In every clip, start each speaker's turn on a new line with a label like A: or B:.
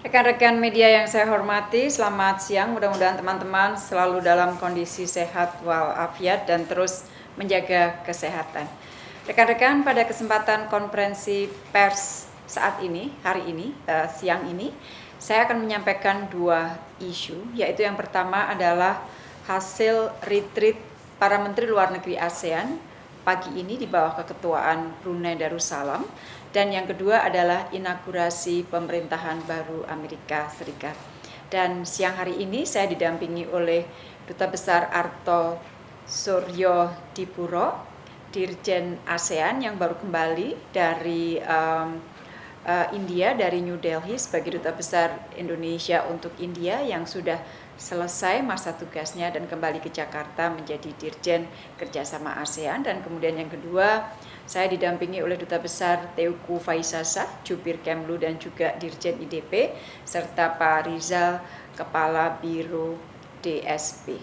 A: Rekan-rekan media yang saya hormati, selamat siang. Mudah-mudahan teman-teman selalu dalam kondisi sehat walafiat dan terus menjaga kesehatan. Rekan-rekan, pada kesempatan konferensi pers saat ini, hari ini, uh, siang ini, saya akan menyampaikan dua isu, yaitu yang pertama adalah hasil retreat para menteri luar negeri ASEAN pagi ini di bawah keketuaan Brunei Darussalam dan yang kedua adalah inaugurasi pemerintahan baru Amerika Serikat. Dan siang hari ini saya didampingi oleh Duta Besar Arto Suryo Dipuro, Dirjen ASEAN yang baru kembali dari um, uh, India, dari New Delhi sebagai Duta Besar Indonesia untuk India yang sudah selesai masa tugasnya dan kembali ke Jakarta menjadi Dirjen Kerjasama ASEAN dan kemudian yang kedua saya didampingi oleh Duta Besar Teuku Faisasa, Jubir Kemlu dan juga Dirjen IDP serta Pak Rizal, Kepala Biro DSP.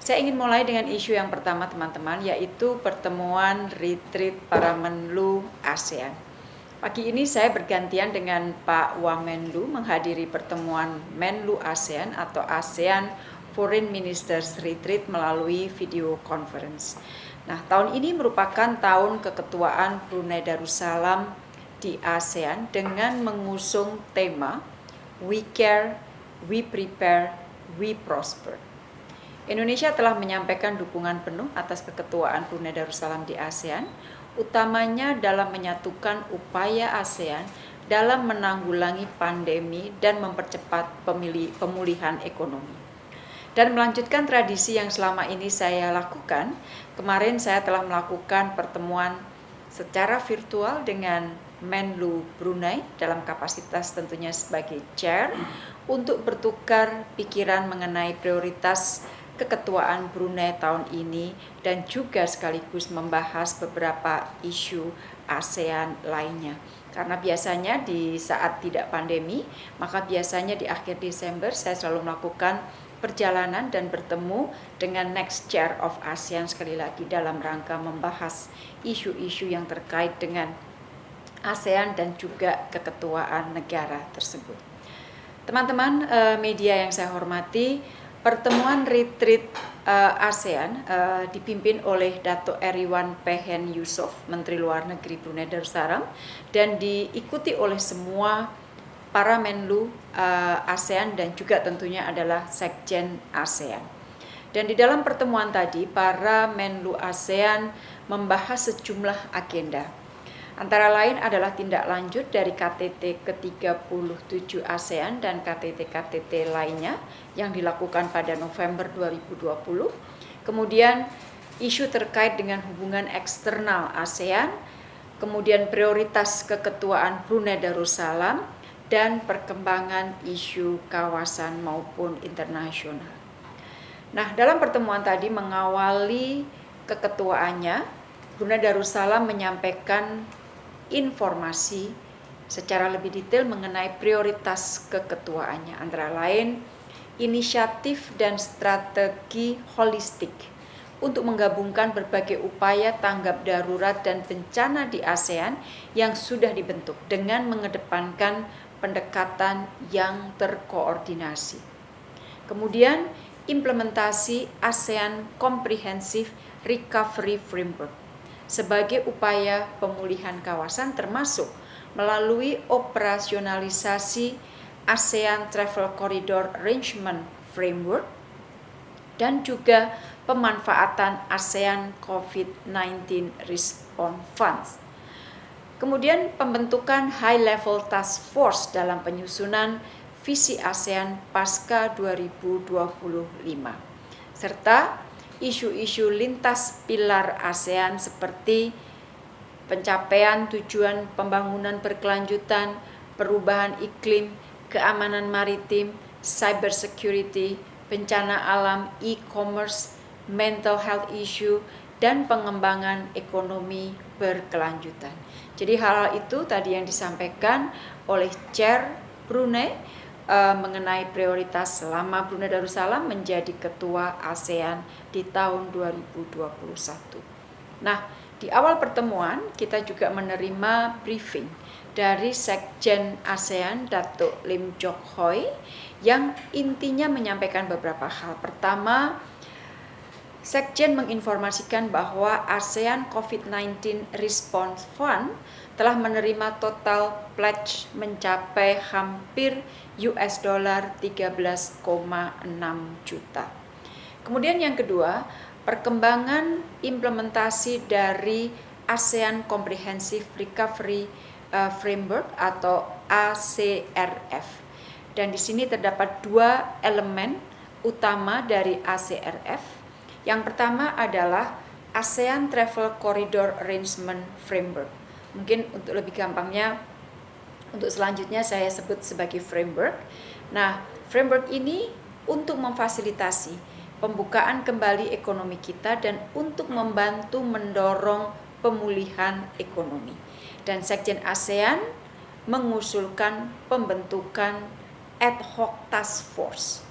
A: Saya ingin mulai dengan isu yang pertama teman-teman yaitu pertemuan retreat para Menlu ASEAN. Pagi ini saya bergantian dengan Pak Wamenlu menghadiri pertemuan Menlu ASEAN atau ASEAN Foreign Ministers Retreat melalui video conference. Nah, tahun ini merupakan tahun keketuaan Brunei Darussalam di ASEAN dengan mengusung tema We Care, We Prepare, We Prosper. Indonesia telah menyampaikan dukungan penuh atas keketuaan Brunei Darussalam di ASEAN utamanya dalam menyatukan upaya ASEAN dalam menanggulangi pandemi dan mempercepat pemulihan ekonomi. Dan melanjutkan tradisi yang selama ini saya lakukan, kemarin saya telah melakukan pertemuan secara virtual dengan Menlu Brunei dalam kapasitas tentunya sebagai chair untuk bertukar pikiran mengenai prioritas keketuaan Brunei tahun ini dan juga sekaligus membahas beberapa isu ASEAN lainnya. Karena biasanya di saat tidak pandemi, maka biasanya di akhir Desember saya selalu melakukan perjalanan dan bertemu dengan next chair of ASEAN sekali lagi dalam rangka membahas isu-isu yang terkait dengan ASEAN dan juga keketuaan negara tersebut. Teman-teman eh, media yang saya hormati, Pertemuan retreat uh, ASEAN uh, dipimpin oleh Dato Eriwan Pehen Yusof, Menteri Luar Negeri Brunei Darussalam, dan diikuti oleh semua para Menlu uh, ASEAN dan juga tentunya adalah Sekjen ASEAN. Dan di dalam pertemuan tadi, para Menlu ASEAN membahas sejumlah agenda Antara lain adalah tindak lanjut dari KTT ke-37 ASEAN dan KTT-KTT lainnya yang dilakukan pada November 2020. Kemudian isu terkait dengan hubungan eksternal ASEAN, kemudian prioritas keketuaan Brunei Darussalam, dan perkembangan isu kawasan maupun internasional. Nah, dalam pertemuan tadi mengawali keketuaannya, Brunei Darussalam menyampaikan informasi secara lebih detail mengenai prioritas keketuaannya antara lain inisiatif dan strategi holistik untuk menggabungkan berbagai upaya tanggap darurat dan bencana di ASEAN yang sudah dibentuk dengan mengedepankan pendekatan yang terkoordinasi. Kemudian implementasi ASEAN Comprehensive Recovery Framework sebagai upaya pemulihan kawasan termasuk melalui operasionalisasi ASEAN Travel Corridor Arrangement Framework dan juga pemanfaatan ASEAN COVID-19 Response Funds. Kemudian pembentukan High Level Task Force dalam penyusunan visi ASEAN pasca 2025 serta isu-isu lintas pilar ASEAN seperti pencapaian tujuan pembangunan berkelanjutan, perubahan iklim, keamanan maritim, cyber security, bencana alam, e-commerce, mental health issue, dan pengembangan ekonomi berkelanjutan. Jadi hal-hal itu tadi yang disampaikan oleh Chair Brunei uh, mengenai prioritas selama Brunei Darussalam menjadi ketua ASEAN di tahun 2021. Nah, di awal pertemuan kita juga menerima briefing dari Sekjen ASEAN Datuk Lim Jok Hoi yang intinya menyampaikan beberapa hal. Pertama, Sekjen menginformasikan bahwa ASEAN COVID-19 Response Fund telah menerima total pledge mencapai hampir US dollar 13,6 juta. Kemudian yang kedua, perkembangan implementasi dari ASEAN Comprehensive Recovery uh, Framework atau ACRF. Dan di sini terdapat dua elemen utama dari ACRF yang pertama adalah ASEAN Travel Corridor Arrangement Framework. Mungkin untuk lebih gampangnya, untuk selanjutnya saya sebut sebagai framework. Nah, framework ini untuk memfasilitasi pembukaan kembali ekonomi kita dan untuk membantu mendorong pemulihan ekonomi. Dan Sekjen ASEAN mengusulkan pembentukan ad hoc task force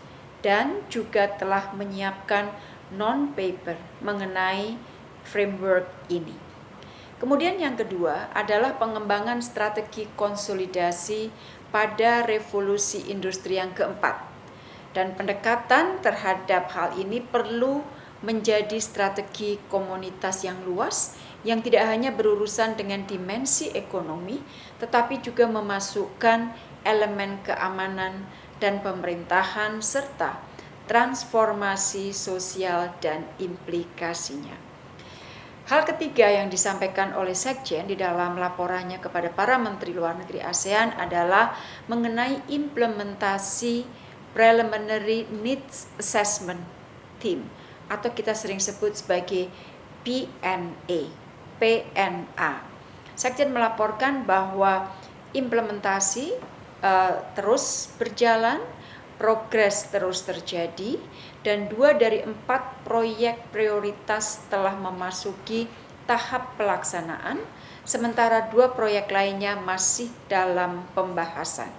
A: dan juga telah menyiapkan non-paper mengenai framework ini. Kemudian yang kedua adalah pengembangan strategi konsolidasi pada revolusi industri yang keempat. Dan pendekatan terhadap hal ini perlu menjadi strategi komunitas yang luas yang tidak hanya berurusan dengan dimensi ekonomi, tetapi juga memasukkan elemen keamanan dan pemerintahan serta transformasi sosial dan implikasinya. Hal ketiga yang disampaikan oleh Sekjen di dalam laporannya kepada para menteri luar negeri ASEAN adalah mengenai implementasi Preliminary Needs Assessment Team atau kita sering sebut sebagai PNA. PNA. Sekjen melaporkan bahwa implementasi uh, terus berjalan progres terus terjadi dan dua dari empat proyek prioritas telah memasuki tahap pelaksanaan, sementara dua proyek lainnya masih dalam pembahasan.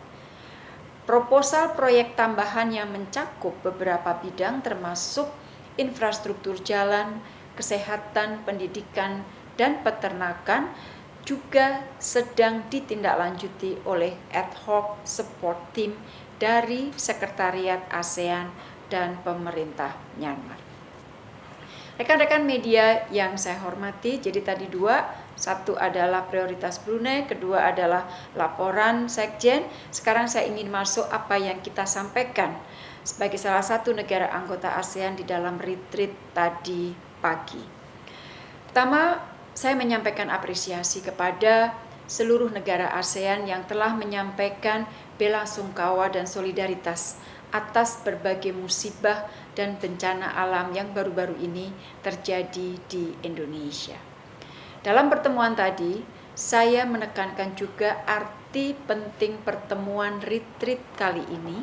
A: Proposal proyek tambahan yang mencakup beberapa bidang termasuk infrastruktur jalan, kesehatan, pendidikan, dan peternakan juga sedang ditindaklanjuti oleh ad hoc support team dari Sekretariat ASEAN dan pemerintah Myanmar. Rekan-rekan media yang saya hormati, jadi tadi dua, satu adalah prioritas Brunei, kedua adalah laporan Sekjen. Sekarang saya ingin masuk apa yang kita sampaikan sebagai salah satu negara anggota ASEAN di dalam retreat tadi pagi. Pertama, saya menyampaikan apresiasi kepada seluruh negara ASEAN yang telah menyampaikan bela sungkawa dan solidaritas atas berbagai musibah dan bencana alam yang baru-baru ini terjadi di Indonesia. Dalam pertemuan tadi, saya menekankan juga arti penting pertemuan retreat kali ini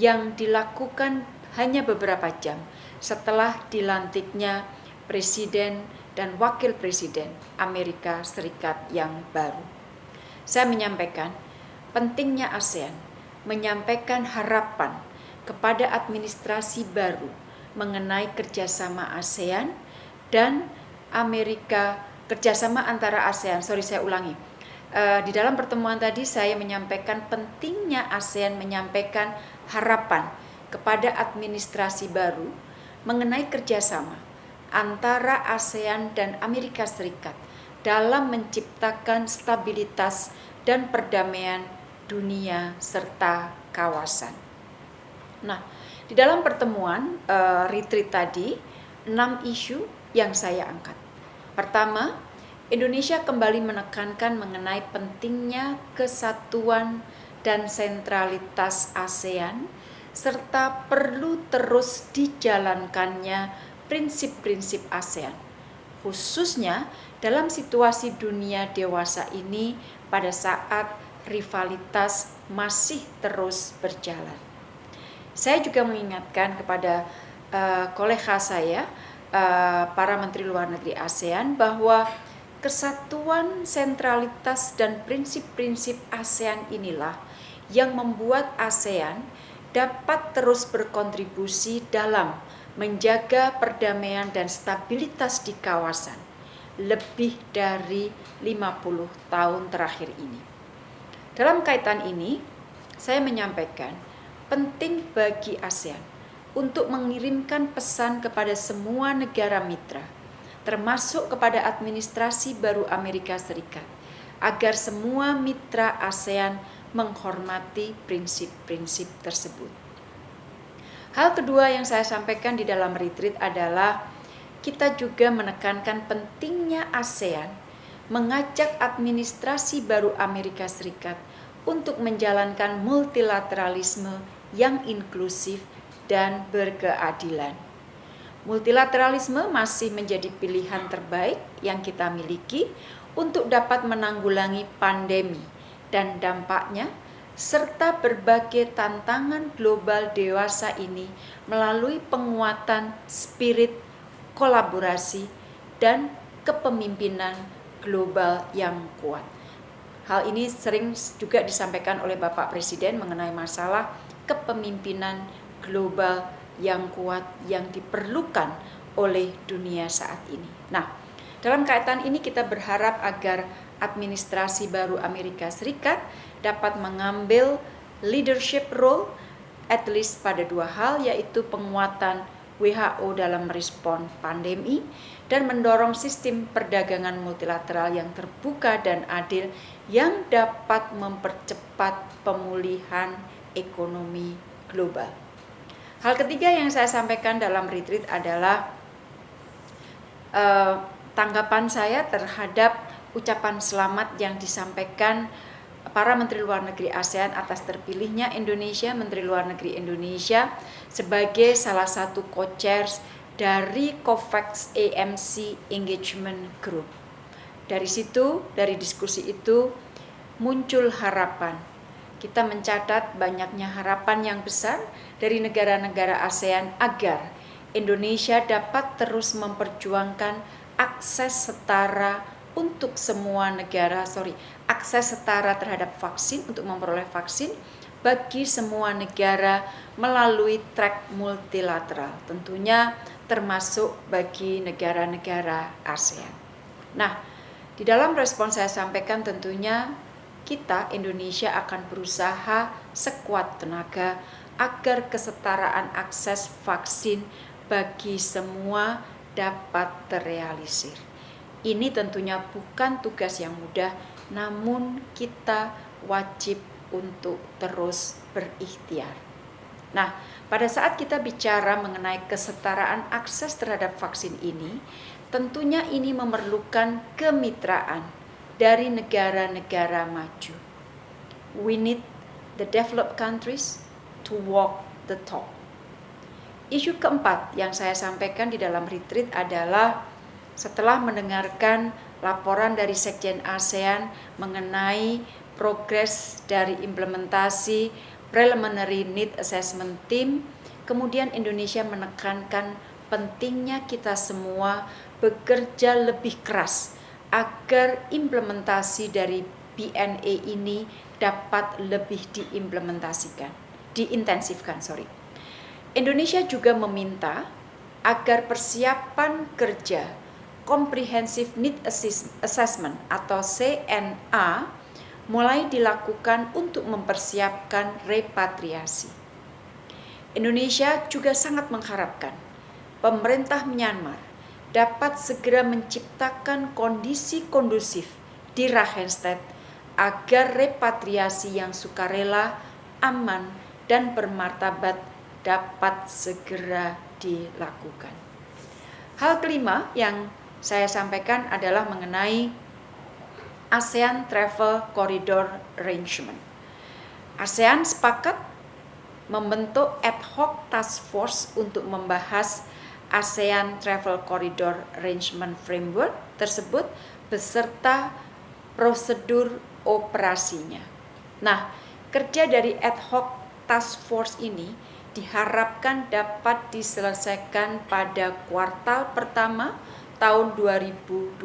A: yang dilakukan hanya beberapa jam setelah dilantiknya Presiden dan Wakil Presiden Amerika Serikat yang baru. Saya menyampaikan pentingnya ASEAN menyampaikan harapan kepada administrasi baru mengenai kerjasama ASEAN dan Amerika kerjasama antara ASEAN. Sorry saya ulangi. Uh, di dalam pertemuan tadi saya menyampaikan pentingnya ASEAN menyampaikan harapan kepada administrasi baru mengenai kerjasama antara ASEAN dan Amerika Serikat dalam menciptakan stabilitas dan perdamaian dunia, serta kawasan. Nah, di dalam pertemuan uh, retreat tadi, enam isu yang saya angkat. Pertama, Indonesia kembali menekankan mengenai pentingnya kesatuan dan sentralitas ASEAN serta perlu terus dijalankannya prinsip-prinsip ASEAN, khususnya dalam situasi dunia dewasa ini pada saat rivalitas masih terus berjalan. Saya juga mengingatkan kepada uh, kolega saya, uh, para menteri luar negeri ASEAN, bahwa kesatuan, sentralitas, dan prinsip-prinsip ASEAN inilah yang membuat ASEAN dapat terus berkontribusi dalam menjaga perdamaian dan stabilitas di kawasan lebih dari 50 tahun terakhir ini. Dalam kaitan ini, saya menyampaikan penting bagi ASEAN untuk mengirimkan pesan kepada semua negara mitra, termasuk kepada administrasi baru Amerika Serikat, agar semua mitra ASEAN menghormati prinsip-prinsip tersebut. Hal kedua yang saya sampaikan di dalam retreat adalah kita juga menekankan pentingnya ASEAN mengajak administrasi baru Amerika Serikat untuk menjalankan multilateralisme yang inklusif dan berkeadilan. Multilateralisme masih menjadi pilihan terbaik yang kita miliki untuk dapat menanggulangi pandemi dan dampaknya serta berbagai tantangan global dewasa ini melalui penguatan spirit kolaborasi dan kepemimpinan global yang kuat. Hal ini sering juga disampaikan oleh Bapak Presiden mengenai masalah kepemimpinan global yang kuat yang diperlukan oleh dunia saat ini. Nah, dalam kaitan ini kita berharap agar administrasi baru Amerika Serikat dapat mengambil leadership role at least pada dua hal yaitu penguatan WHO dalam merespon pandemi dan mendorong sistem perdagangan multilateral yang terbuka dan adil yang dapat mempercepat pemulihan ekonomi global. Hal ketiga yang saya sampaikan dalam retreat adalah uh, tanggapan saya terhadap ucapan selamat yang disampaikan para Menteri Luar Negeri ASEAN atas terpilihnya Indonesia, Menteri Luar Negeri Indonesia sebagai salah satu co-chairs dari COVAX AMC Engagement Group. Dari situ, dari diskusi itu muncul harapan. Kita mencatat banyaknya harapan yang besar dari negara-negara ASEAN agar Indonesia dapat terus memperjuangkan akses setara untuk semua negara, sorry, akses setara terhadap vaksin untuk memperoleh vaksin bagi semua negara melalui track multilateral, tentunya termasuk bagi negara-negara ASEAN. Nah, di dalam respon saya sampaikan tentunya kita Indonesia akan berusaha sekuat tenaga agar kesetaraan akses vaksin bagi semua dapat terrealisir. Ini tentunya bukan tugas yang mudah, namun kita wajib untuk terus berikhtiar. Nah, pada saat kita bicara mengenai kesetaraan akses terhadap vaksin ini, tentunya ini memerlukan kemitraan dari negara-negara maju. We need the developed countries to walk the talk. Isu keempat yang saya sampaikan di dalam retreat adalah setelah mendengarkan laporan dari Sekjen ASEAN mengenai progres dari implementasi preliminary need assessment team, kemudian Indonesia menekankan pentingnya kita semua bekerja lebih keras agar implementasi dari BNA ini dapat lebih diimplementasikan, diintensifkan, sorry. Indonesia juga meminta agar persiapan kerja Comprehensive Need Assessment atau CNA mulai dilakukan untuk mempersiapkan repatriasi. Indonesia juga sangat mengharapkan pemerintah Myanmar dapat segera menciptakan kondisi kondusif di Rakhine agar repatriasi yang sukarela, aman, dan bermartabat dapat segera dilakukan. Hal kelima yang saya sampaikan adalah mengenai ASEAN Travel Corridor Arrangement. ASEAN sepakat membentuk ad hoc task force untuk membahas ASEAN Travel Corridor Arrangement Framework tersebut beserta prosedur operasinya. Nah, kerja dari ad hoc task force ini diharapkan dapat diselesaikan pada kuartal pertama tahun 2021.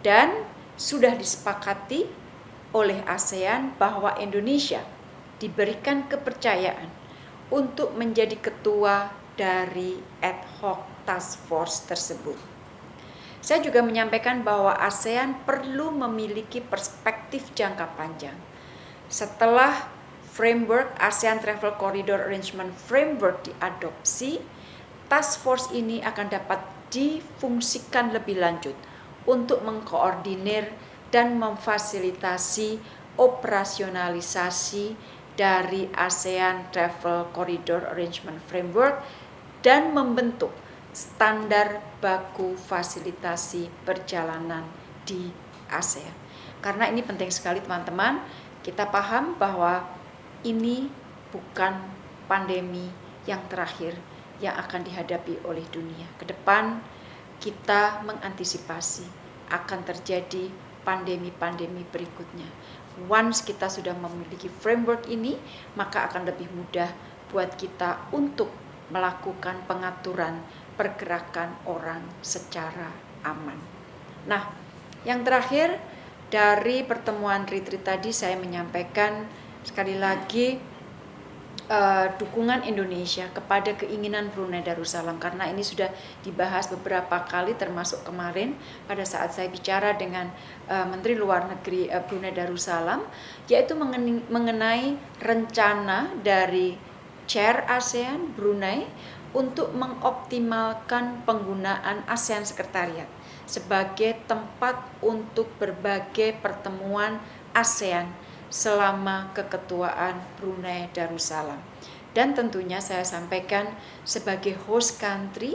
A: Dan sudah disepakati oleh ASEAN bahwa Indonesia diberikan kepercayaan untuk menjadi ketua dari ad hoc task force tersebut. Saya juga menyampaikan bahwa ASEAN perlu memiliki perspektif jangka panjang. Setelah framework ASEAN Travel Corridor Arrangement Framework diadopsi, task force ini akan dapat difungsikan lebih lanjut untuk mengkoordinir dan memfasilitasi operasionalisasi dari ASEAN Travel Corridor Arrangement Framework dan membentuk standar baku fasilitasi perjalanan di ASEAN. Karena ini penting sekali teman-teman, kita paham bahwa ini bukan pandemi yang terakhir yang akan dihadapi oleh dunia. Ke depan kita mengantisipasi akan terjadi pandemi-pandemi berikutnya. Once kita sudah memiliki framework ini, maka akan lebih mudah buat kita untuk melakukan pengaturan pergerakan orang secara aman. Nah, yang terakhir dari pertemuan retreat tadi saya menyampaikan sekali lagi uh, dukungan Indonesia kepada keinginan Brunei Darussalam. Karena ini sudah dibahas beberapa kali termasuk kemarin pada saat saya bicara dengan uh, Menteri Luar Negeri uh, Brunei Darussalam yaitu mengenai, mengenai rencana dari Chair ASEAN Brunei untuk mengoptimalkan penggunaan ASEAN Sekretariat sebagai tempat untuk berbagai pertemuan ASEAN selama keketuaan Brunei Darussalam. Dan tentunya saya sampaikan sebagai host country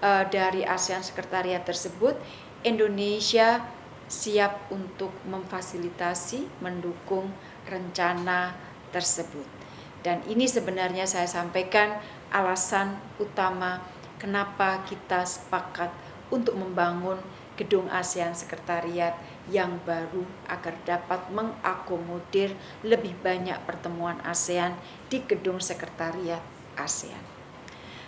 A: uh, dari ASEAN Sekretariat tersebut, Indonesia siap untuk memfasilitasi, mendukung rencana tersebut. Dan ini sebenarnya saya sampaikan alasan utama kenapa kita sepakat untuk membangun gedung ASEAN Sekretariat yang baru agar dapat mengakomodir lebih banyak pertemuan ASEAN di gedung Sekretariat ASEAN.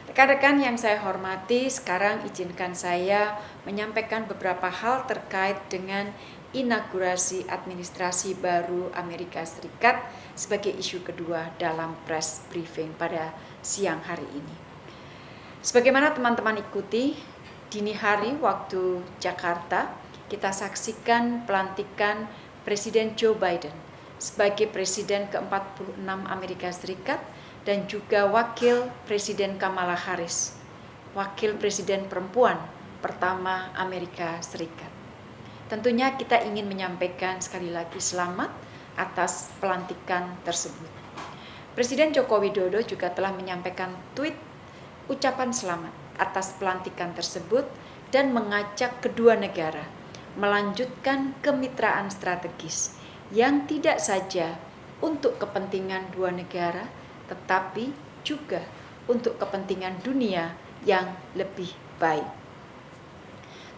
A: Rekan-rekan yang saya hormati, sekarang izinkan saya menyampaikan beberapa hal terkait dengan inaugurasi administrasi baru Amerika Serikat sebagai isu kedua dalam press briefing pada siang hari ini. Sebagaimana teman-teman ikuti, dini hari waktu Jakarta, kita saksikan pelantikan Presiden Joe Biden sebagai Presiden ke-46 Amerika Serikat dan juga Wakil Presiden Kamala Harris, Wakil Presiden perempuan pertama Amerika Serikat. Tentunya kita ingin menyampaikan sekali lagi selamat atas pelantikan tersebut. Presiden Joko Widodo juga telah menyampaikan tweet ucapan selamat atas pelantikan tersebut dan mengajak kedua negara melanjutkan kemitraan strategis yang tidak saja untuk kepentingan dua negara, tetapi juga untuk kepentingan dunia yang lebih baik.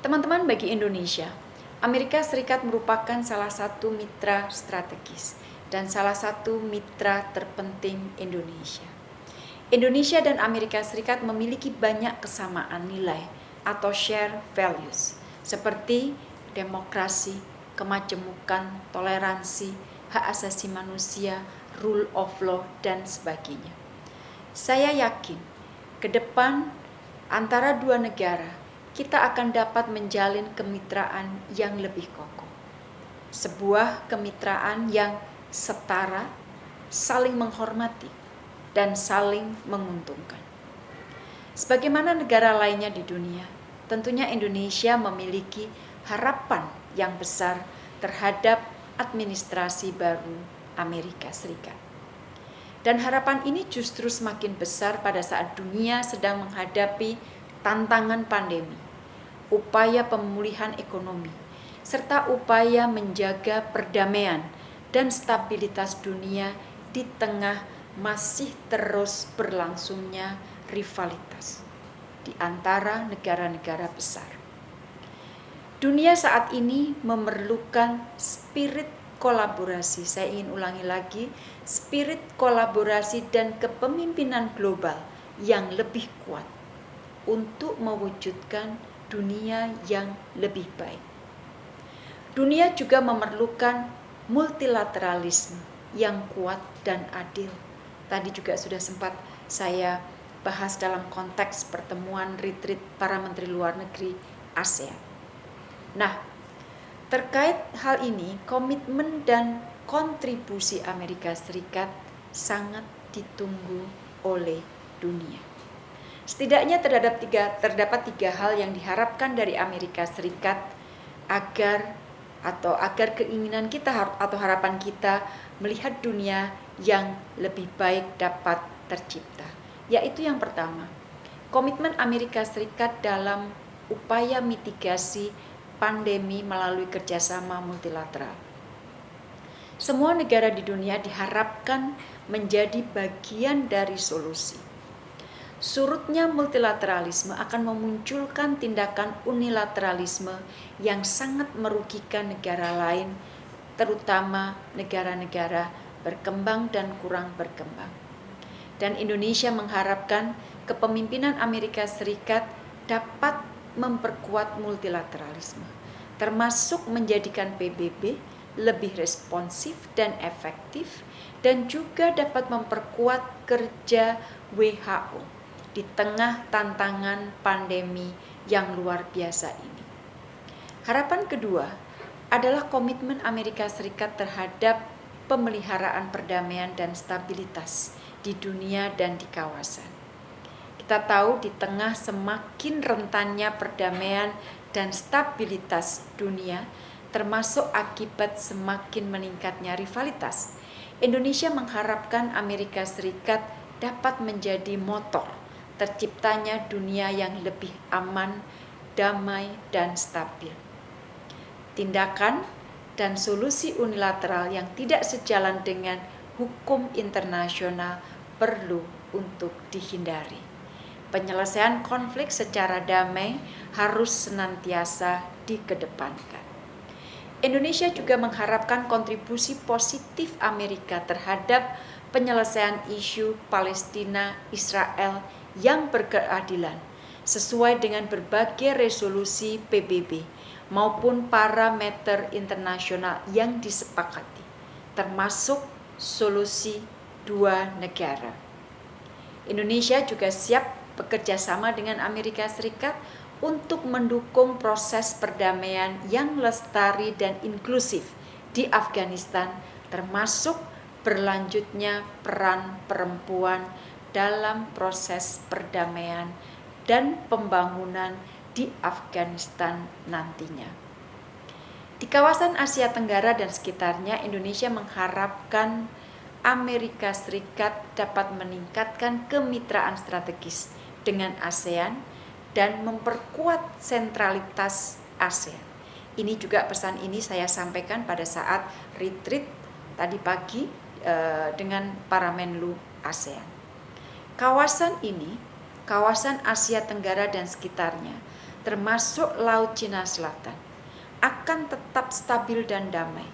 A: Teman-teman, bagi Indonesia, Amerika Serikat merupakan salah satu mitra strategis dan salah satu mitra terpenting Indonesia. Indonesia dan Amerika Serikat memiliki banyak kesamaan nilai atau share values seperti demokrasi, kemajemukan, toleransi, hak asasi manusia, rule of law, dan sebagainya. Saya yakin ke depan antara dua negara kita akan dapat menjalin kemitraan yang lebih kokoh. Sebuah kemitraan yang setara, saling menghormati, dan saling menguntungkan. Sebagaimana negara lainnya di dunia, tentunya Indonesia memiliki harapan yang besar terhadap administrasi baru Amerika Serikat. Dan harapan ini justru semakin besar pada saat dunia sedang menghadapi tantangan pandemi, upaya pemulihan ekonomi, serta upaya menjaga perdamaian dan stabilitas dunia di tengah masih terus berlangsungnya rivalitas di antara negara-negara besar. Dunia saat ini memerlukan spirit kolaborasi. Saya ingin ulangi lagi, spirit kolaborasi dan kepemimpinan global yang lebih kuat untuk mewujudkan dunia yang lebih baik. Dunia juga memerlukan multilateralisme yang kuat dan adil tadi juga sudah sempat saya bahas dalam konteks pertemuan retreat para menteri luar negeri ASEAN. Nah, terkait hal ini, komitmen dan kontribusi Amerika Serikat sangat ditunggu oleh dunia. Setidaknya terhadap tiga, terdapat tiga hal yang diharapkan dari Amerika Serikat agar atau agar keinginan kita atau harapan kita melihat dunia yang lebih baik dapat tercipta. Yaitu yang pertama, komitmen Amerika Serikat dalam upaya mitigasi pandemi melalui kerjasama multilateral. Semua negara di dunia diharapkan menjadi bagian dari solusi. Surutnya multilateralisme akan memunculkan tindakan unilateralisme yang sangat merugikan negara lain, terutama negara-negara berkembang dan kurang berkembang. Dan Indonesia mengharapkan kepemimpinan Amerika Serikat dapat memperkuat multilateralisme, termasuk menjadikan PBB lebih responsif dan efektif, dan juga dapat memperkuat kerja WHO di tengah tantangan pandemi yang luar biasa ini. Harapan kedua adalah komitmen Amerika Serikat terhadap pemeliharaan perdamaian dan stabilitas di dunia dan di kawasan. Kita tahu di tengah semakin rentannya perdamaian dan stabilitas dunia, termasuk akibat semakin meningkatnya rivalitas, Indonesia mengharapkan Amerika Serikat dapat menjadi motor terciptanya dunia yang lebih aman, damai, dan stabil. Tindakan dan solusi unilateral yang tidak sejalan dengan hukum internasional perlu untuk dihindari penyelesaian konflik secara damai harus senantiasa dikedepankan. Indonesia juga mengharapkan kontribusi positif Amerika terhadap penyelesaian isu Palestina-Israel yang berkeadilan sesuai dengan berbagai resolusi PBB maupun parameter internasional yang disepakati, termasuk solusi dua negara. Indonesia juga siap bekerja sama dengan Amerika Serikat untuk mendukung proses perdamaian yang lestari dan inklusif di Afghanistan termasuk berlanjutnya peran perempuan dalam proses perdamaian dan pembangunan di Afghanistan nantinya. Di kawasan Asia Tenggara dan sekitarnya, Indonesia mengharapkan Amerika Serikat dapat meningkatkan kemitraan strategis dengan ASEAN dan memperkuat sentralitas ASEAN. Ini juga pesan ini saya sampaikan pada saat retreat tadi pagi eh, dengan para Menlu ASEAN. Kawasan ini, kawasan Asia Tenggara dan sekitarnya, termasuk Laut Cina Selatan, akan tetap stabil dan damai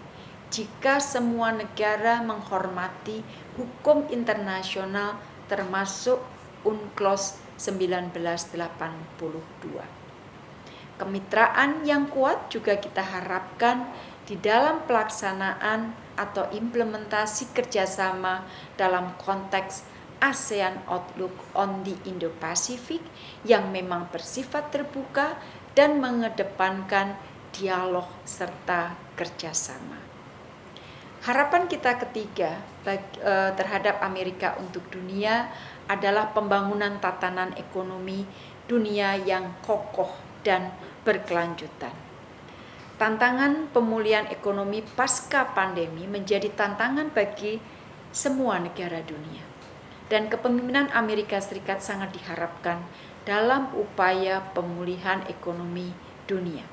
A: jika semua negara menghormati hukum internasional termasuk UNCLOS 1982. Kemitraan yang kuat juga kita harapkan di dalam pelaksanaan atau implementasi kerjasama dalam konteks ASEAN Outlook on the Indo-Pacific yang memang bersifat terbuka dan mengedepankan dialog serta kerjasama. Harapan kita ketiga eh, terhadap Amerika untuk dunia adalah pembangunan tatanan ekonomi dunia yang kokoh dan berkelanjutan. Tantangan pemulihan ekonomi pasca pandemi menjadi tantangan bagi semua negara dunia. Dan kepemimpinan Amerika Serikat sangat diharapkan dalam upaya pemulihan ekonomi dunia.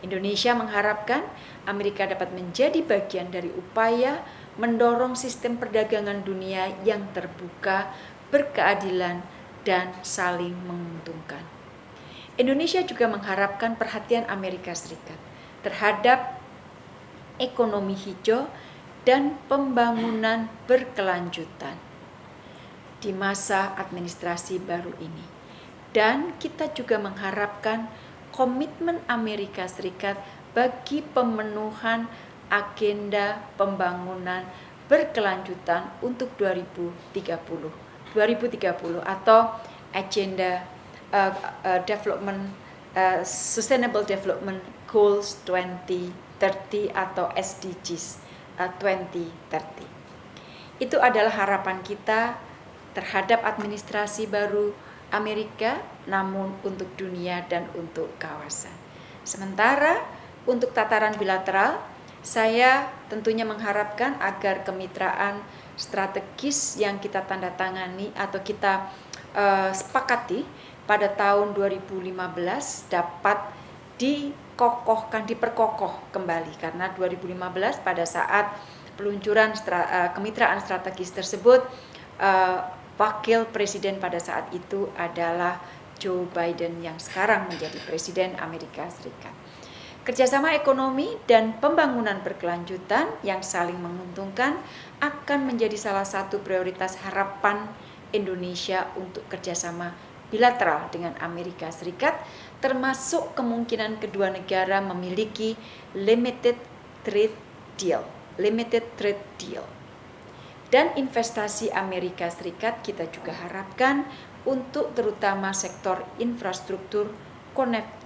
A: Indonesia mengharapkan Amerika dapat menjadi bagian dari upaya mendorong sistem perdagangan dunia yang terbuka, berkeadilan, dan saling menguntungkan. Indonesia juga mengharapkan perhatian Amerika Serikat terhadap ekonomi hijau dan pembangunan berkelanjutan di masa administrasi baru ini. Dan kita juga mengharapkan komitmen Amerika Serikat bagi pemenuhan agenda pembangunan berkelanjutan untuk 2030. 2030 atau agenda uh, uh, development uh, Sustainable Development Goals 2030 atau SDGs uh, 2030. Itu adalah harapan kita terhadap administrasi baru Amerika, namun untuk dunia dan untuk kawasan. Sementara untuk tataran bilateral, saya tentunya mengharapkan agar kemitraan strategis yang kita tanda tangani atau kita uh, sepakati pada tahun 2015 dapat dikokohkan, diperkokoh kembali karena 2015 pada saat peluncuran stra, uh, kemitraan strategis tersebut uh, wakil presiden pada saat itu adalah Joe Biden yang sekarang menjadi presiden Amerika Serikat. Kerjasama ekonomi dan pembangunan berkelanjutan yang saling menguntungkan akan menjadi salah satu prioritas harapan Indonesia untuk kerjasama bilateral dengan Amerika Serikat, termasuk kemungkinan kedua negara memiliki limited trade deal, limited trade deal. Dan investasi Amerika Serikat kita juga harapkan untuk terutama sektor infrastruktur,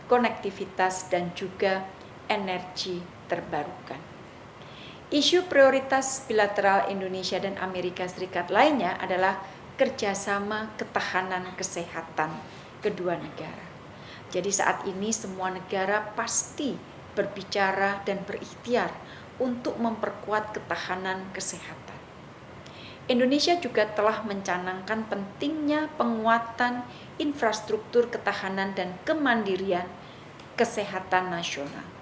A: konektivitas dan juga energi terbarukan. Isu prioritas bilateral Indonesia dan Amerika Serikat lainnya adalah kerjasama ketahanan kesehatan kedua negara. Jadi saat ini semua negara pasti berbicara dan berikhtiar untuk memperkuat ketahanan kesehatan. Indonesia juga telah mencanangkan pentingnya penguatan infrastruktur ketahanan dan kemandirian kesehatan nasional.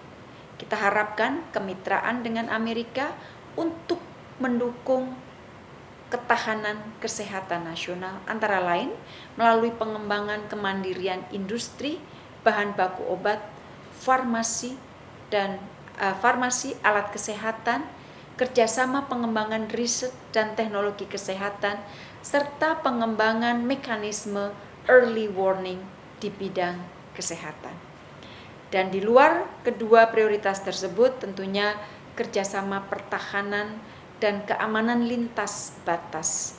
A: Kita harapkan kemitraan dengan Amerika untuk mendukung ketahanan kesehatan nasional antara lain melalui pengembangan kemandirian industri bahan baku obat, farmasi dan uh, farmasi alat kesehatan kerjasama pengembangan riset dan teknologi kesehatan, serta pengembangan mekanisme early warning di bidang kesehatan. Dan di luar kedua prioritas tersebut tentunya kerjasama pertahanan dan keamanan lintas batas,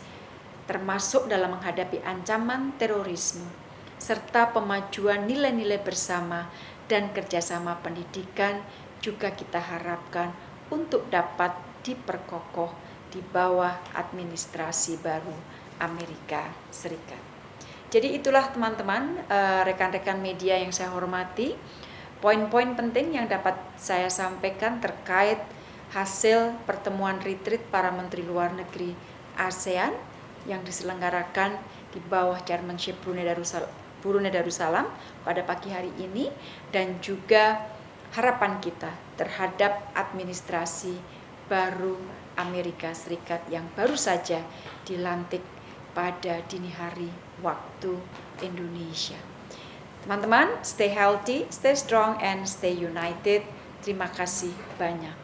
A: termasuk dalam menghadapi ancaman terorisme, serta pemajuan nilai-nilai bersama dan kerjasama pendidikan juga kita harapkan untuk dapat diperkokoh di bawah administrasi baru Amerika Serikat. Jadi itulah teman-teman, eh, rekan-rekan media yang saya hormati, poin-poin penting yang dapat saya sampaikan terkait hasil pertemuan retreat para menteri luar negeri ASEAN yang diselenggarakan di bawah chairmanship Brunei Darussalam, Brunei Darussalam pada pagi hari ini dan juga harapan kita terhadap administrasi baru Amerika Serikat yang baru saja dilantik pada dini hari waktu Indonesia. Teman-teman, stay healthy, stay strong, and stay united. Terima kasih banyak.